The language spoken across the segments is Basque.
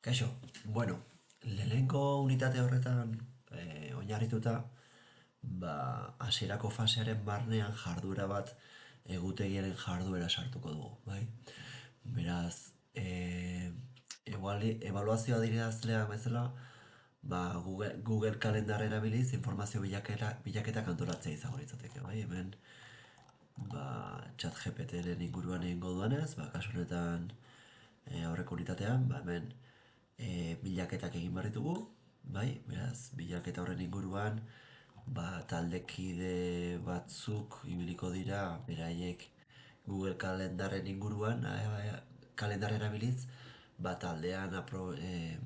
Kaixo, bueno, lehenko unitate horretan e, oinarrituta, ba, hasierako fasearen barnean jardura bat egutegiaren jarduera sartuko dugu, bai? Beraz, e, eguali, evaluazioa direazlea bezala, ba, Google, Google kalendar erabiliz informazio bilakera, bilaketa kantolatzea izango litzateke, bai? Hemen, ba, chat GPT-ren inguruan egingo duanez, ba, kasu honetan e, aurreko unitatean, ba, hemen, e, bilaketak egin behar ditugu, bai, beraz, bilaketa horren inguruan, ba, taldekide batzuk ibiliko dira, beraiek Google kalendarren inguruan, e, kalendar erabiliz, ba, taldean apro, e,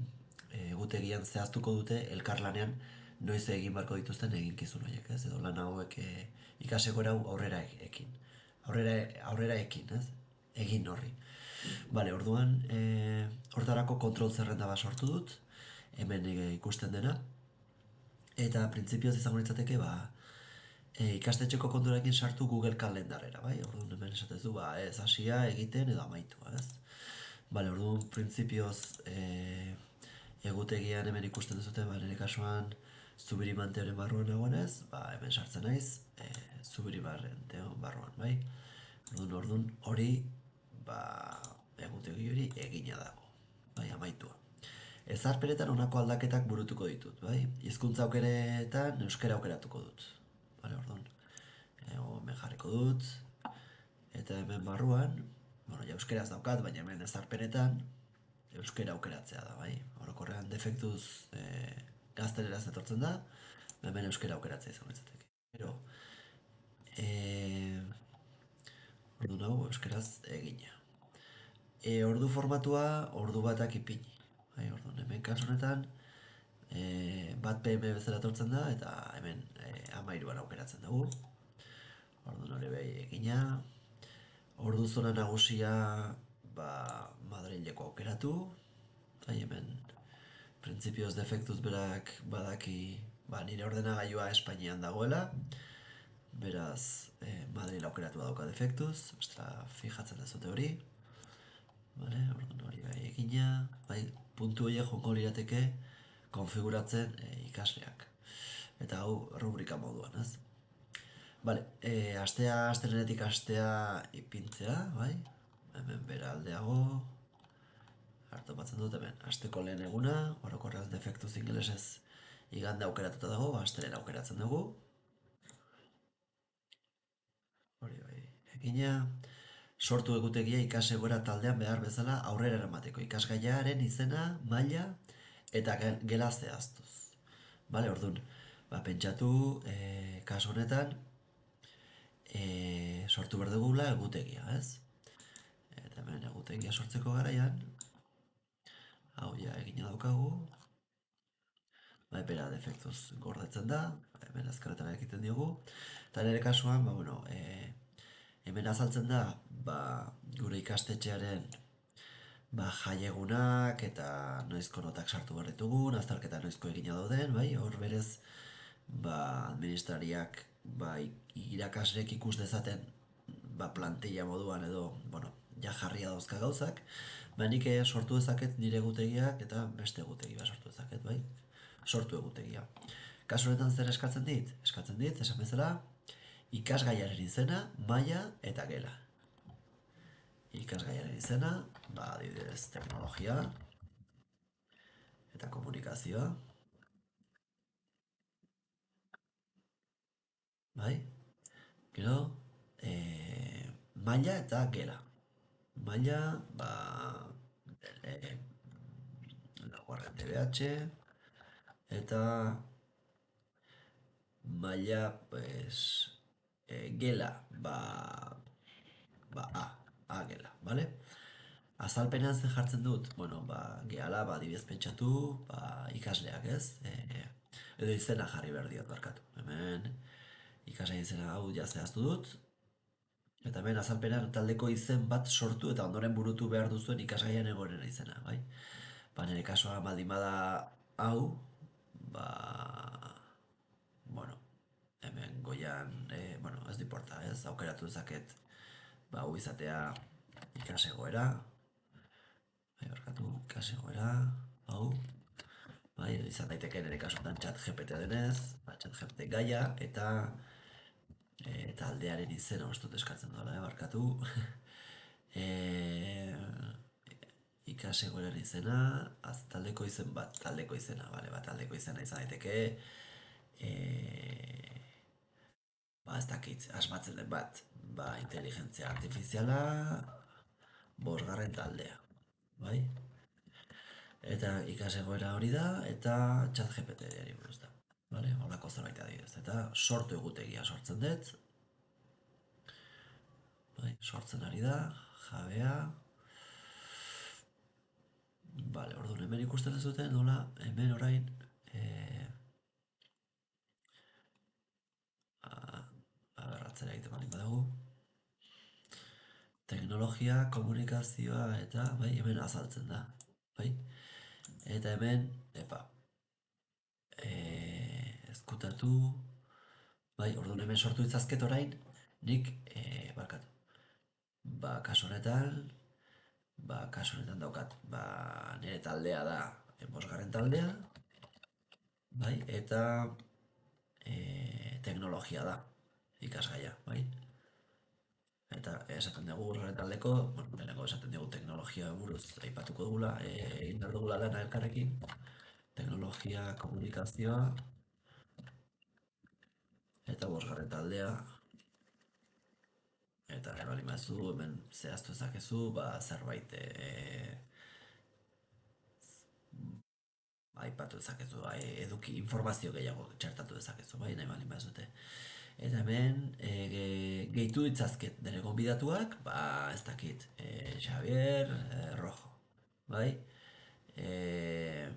egutegian zehaztuko dute elkarlanean noiz egin barko dituzten eginkizun horiek, ez? Edo lan hauek e, ikaseko aurrera ekin. Aurrera, aurrera ekin, ez? Egin horri. Bale, orduan, e, hortarako kontrol zerrenda bat sortu dut, hemen e, ikusten dena, eta printzipioz izango nintzateke, ba, e, ikastetxeko konturakin sartu Google kalendarera, bai? Orduan, hemen esatez du, ba, ez hasia egiten edo amaitu, ez? Bale, orduan, printzipioz, e, egutegian hemen ikusten duzute, ba, nire kasuan, zubiri manteoren barruan nagoenez, ba, hemen sartzen naiz, e, zubiri barruan, bai? Orduan, orduan, hori, ba, egutegi hori egina dago, bai, amaitua. Ezarpenetan honako aldaketak burutuko ditut, bai? Hizkuntza aukeretan euskera aukeratuko dut. Bale, orduan. Ego, hemen jarriko dut. Eta hemen barruan, bueno, ja euskeraz daukat, baina hemen ezarpenetan euskera aukeratzea da, bai? Orokorrean defektuz e, gazteleraz etortzen da, hemen euskera aukeratzea izan betzateke. Pero, e, ordu nago euskeraz egina e, ordu formatua ordu batak ipini. Bai, ordu, hemen kasu honetan e, bat PM bezala tortzen da eta hemen e, amairuan aukeratzen dugu. Ordu nore behi egina. Ordu zona nagusia ba, Madrileko aukeratu. Bai, hemen printzipioz defektuz berak badaki ba, nire ordenagailua Espainian dagoela. Beraz, e, Madrid aukeratu badauka defektuz. Ostra, fijatzen dezute hori. Vale, orduan hori bai egina, bai, puntu horiek joko lirateke konfiguratzen e, ikasleak. Eta hau rubrika moduan, ez? Vale, e, astea, astelenetik astea ipintzea, bai? Hemen bera aldeago, hartu batzen dut hemen, asteko lehen eguna, orokorraz defektu zingelesez igande aukeratuta dago, ba, astelen aukeratzen dugu. Hori bai, egina, sortu egutegia ikasegora taldean behar bezala aurrera eramateko ikasgaiaren izena, maila eta gela zehaztuz. Bale, orduan, ba, pentsatu e, kaso honetan e, sortu behar dugula egutegia, ez? Eta hemen egutegia sortzeko garaian, hau ja egina daukagu, ba, epera defektuz gordetzen da, hemen azkaretara egiten diogu, eta nire kasuan, ba, bueno, e, hemen azaltzen da ba, gure ikastetxearen ba, jaiegunak eta noizko notak sartu behar ditugun, azterketa noizko egina dauden, bai, hor berez ba, administrariak ba, irakasrek ikus dezaten ba, plantilla moduan edo bueno, ja jarria dauzka gauzak, ba, nik eh, sortu ezaket nire egutegiak eta beste egutegi ba, sortu ezaket, bai, sortu egutegia. Kasu honetan zer eskatzen dit? Eskatzen dit, esan bezala, ikasgaiaren izena, maila eta gela. Ikasgaiaren izena, ba, adibidez, teknologia eta komunikazioa. Bai? Gero, e, maila eta gela. Maila, ba, e, laguarren DBH, eta maila, pues, e, gela, ba, ba, a, a gela, bale? Azalpenean zen jartzen dut, bueno, ba, gehala, ba, dibez pentsatu, ba, ikasleak ez, e, edo izena jarri behar diot barkatu. Hemen, ikasle izena hau jazteaztu dut, eta hemen azalpenean taldeko izen bat sortu eta ondoren burutu behar duzuen ikasgaian egoren izena, bai? Ba, nire kasoa baldin bada hau, ba, bueno, goian, e, bueno, ez diporta, ez, aukeratu dezaket, ba, hu izatea ikasegoera, bai, barkatu, ikasegoera, hau, bai, izan daiteke nire kasutan txat GPT denez, ba, txat GPT gaia, eta e, taldearen izena ustut eskatzen dola, eh, barkatu. e, ikasegoaren izena, az, taldeko izen bat, taldeko izena, bale, bat taldeko izena izan daiteke, ba, ez dakit, asmatzen den bat, ba, inteligentzia artifiziala, bosgarren taldea, bai? Eta ikasegoera hori da, eta txat GPT-ari buruz da. Vale? Horako zerbait adibidez. Eta sortu egutegia sortzen dut. Bai, sortzen ari da, jabea. Vale, orduan hemen ikusten dezuten, nola, hemen orain, eh, aberratzera egiten bali badugu. Teknologia, komunikazioa eta bai, hemen azaltzen da. Bai? Eta hemen, epa, e, ezkutatu, bai, orduan hemen sortu itzazket orain, nik, e, barkatu, ba, kasu honetan, ba, kasu honetan daukat, ba, nire taldea da, enbosgarren taldea, bai, eta e, teknologia da, ikasgaia, bai? Eta esaten dugu horren taldeko, bueno, lehenengo esaten dugu teknologia buruz aipatuko dugula, e, egin behar dugula lana elkarrekin, teknologia, komunikazioa, eta bosgarren taldea, eta ebali mazu hemen zehaztu ezakezu, ba, zerbait e, aipatu ezakezu, bai, eduki informazio gehiago txertatu ezakezu, bai, nahi bali mazute. Eta hemen, e, gehitu ditzazket nire gonbidatuak, ba, ez dakit, e, Xavier e, Rojo, bai? E,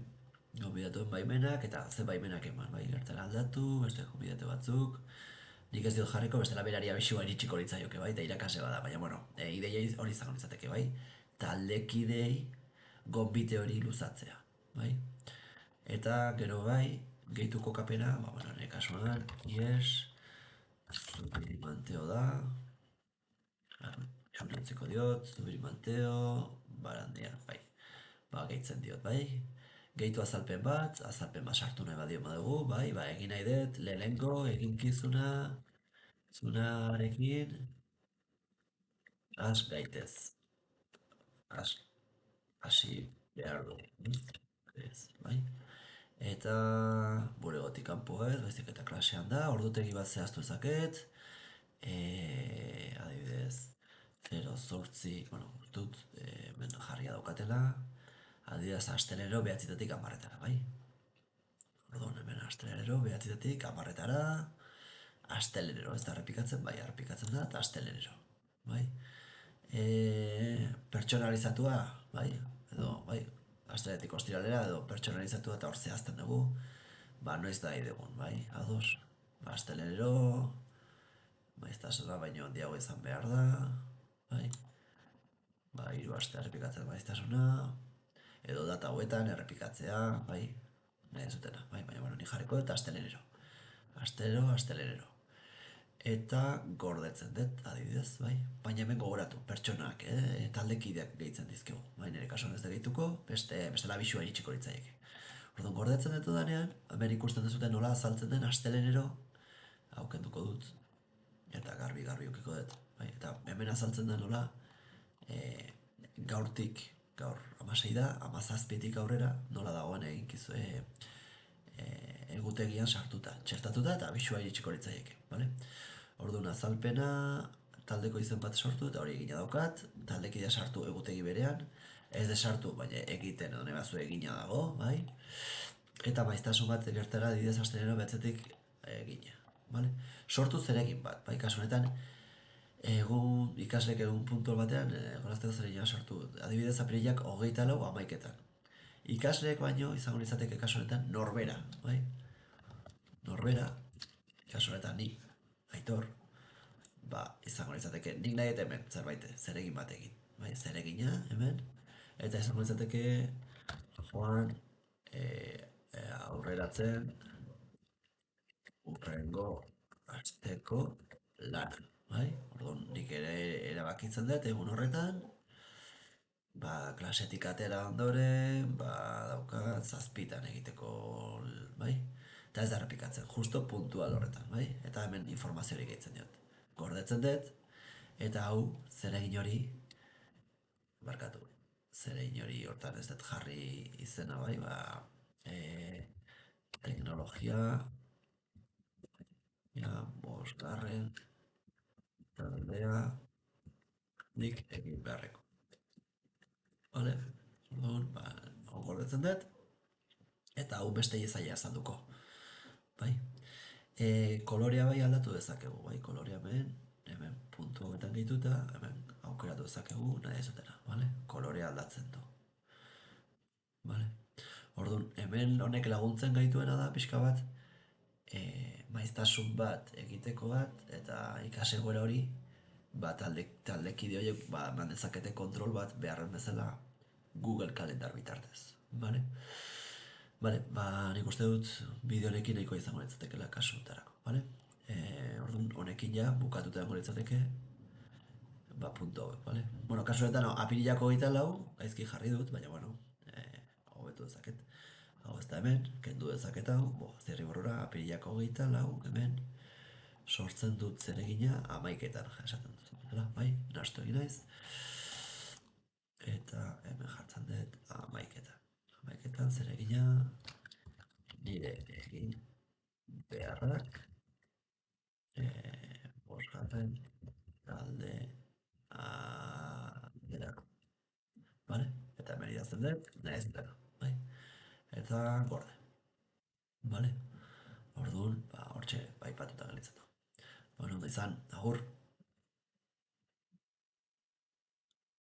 gonbidatuen baimenak, eta ze baimenak eman, bai, gertara aldatu, beste gonbidatu batzuk, nik ez diot jarriko bestela berari abisua eritxiko litzaioke, bai, eta irakase bada, baina, bueno, e, ideia hori izango litzateke, bai? Taldekidei gonbite hori luzatzea, bai? Eta, gero bai, gehituko kapena, ba, bueno, nire kasuan, yes, Zubiri manteo da. Txunantzeko diot, zubiri manteo, barandia, bai. Ba, gehitzen diot, bai. Gehitu azalpen bat, azalpen bat sartu nahi badio dugu, bai, ba, egin nahi dut, lehenko, eginkizuna, zunarekin, az gaitez. Az, hasi behar du. Ez, bai. Eta gure gotik kanpo ez, baizik eta klasean da, ordutegi bat zehaztu ezaket. E, adibidez, 0 zortzi, bueno, dut, e, ben jarria daukatela. Adibidez, astelero behatzitatik amarretara, bai? Orduan, hemen astelero behatzitatik amarretara. Astelero, ez da errepikatzen, bai, errepikatzen da, eta astelero, bai? E, pertsonalizatua, bai? Edo, bai, asteletik ostiralera edo pertsonalizatu eta hor zehazten dugu, ba, noiz da idegun, bai, ados, ba, astelenero, maiztasuna baino handiago izan behar da, bai, ba, hiru aste errepikatzen maiztasuna, edo data hauetan errepikatzea, bai, nahi zutena, bai, baina, bueno, ni jarriko eta astelenero, astero, astelenero eta gordetzen dut, adibidez, bai? Baina hemen gogoratu, pertsonak, eh? taldekideak gehitzen dizkegu. Bai, nire kasuan ez da gehituko, beste, beste labixua iritsiko litzaieke. Orduan, gordetzen dut danean, hemen ikusten duzuten nola azaltzen den astelenero, aukenduko dut, eta garbi garbi ukiko dut. Bai, eta hemen azaltzen da nola, e, gaurtik, gaur amasei da, amazazpitik aurrera, nola dagoen egin kizu, e, e, egutegian sartuta, txertatuta eta abisua iritsiko litzaieke, bale? Orduan azalpena taldeko izen bat sortu eta hori egina daukat, taldekidea sartu egutegi berean, ez de sartu, baina egiten edo nebazu egina dago, bai? Eta maiztasun bat gertara didez astenero behatzetik egina, bale? Sortu zerekin bat, bai, kasu honetan, egun ikaslek egun puntual batean, e, gorazteko zer sortu, adibidez apirilak hogeita lau amaiketan. Ikasleek baino izango izateke kasu honetan norbera, bai? Norbera, kasu honetan ni, aitor, ba, izango izateke, nik nahi eta hemen, zerbait, zeregin batekin, bai, zeregina, hemen, eta izango izateke, joan, e, e, aurreratzen, urrengo, azteko, lan, bai, orduan, nik ere erabakitzen dut, egun horretan, ba, klasetik atera ondoren, ba, dauka, zazpitan egiteko, bai? Eta ez da errepikatzen, justo puntual horretan, bai? Eta hemen informaziorik gehitzen diot. Gordetzen dut, eta hau zeregin hori, barkatu, zeregin hori hortan ez dut jarri izena, bai? Ba, e, teknologia, ja, bosgarren, taldea, nik egin beharreko. Vale? Orduan, ba, gordetzen dut, eta hau beste izaila azalduko. Bai? E, kolorea bai aldatu dezakegu, bai? Kolorea hemen, hemen puntu hauetan gehituta, hemen aukeratu dezakegu nahi ezutera, vale? Kolorea aldatzen du. Vale? Orduan, hemen honek laguntzen gaituena da pixka bat, e, maiztasun bat egiteko bat, eta ikasegoera hori, ba, talde, taldekide horiek ba, eman dezakete kontrol bat beharren bezala Google kalendar bitartez. Vale? Vale, ba, nik uste dut bideorekin nahiko izango litzatekela kasu honetarako, vale? E, orduan, honekin ja, bukatuta dago litzateke, ba, punto hauek, vale? Bueno, kasu honetan, no, apirilako gita lau, gaizki jarri dut, baina, bueno, e, hobetu dezaket. Hau ez da hemen, kendu dezaket hau, bo, zirri borrora, apirilako gita lau, hemen, sortzen dut zeregina amaiketan, esaten dut. Hala, bai, nastu egin naiz. Eta hemen jartzen dut amaiketan. Amaiketan zeregina nire egin beharrak e, bosgarren talde alderako. Vale? Eta hemen idazten dut, nahiz dut, bai? Eta gorde. Vale? Orduan, ba, hortxe, bai patuta galitzen du. Bueno, izan, agur.